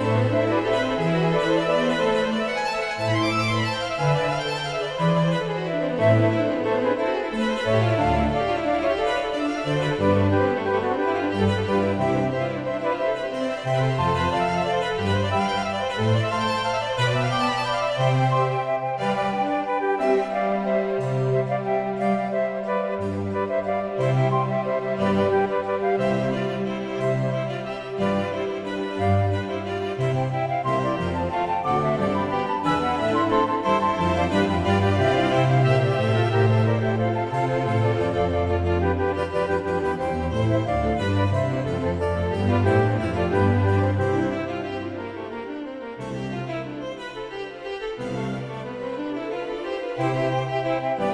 Música Música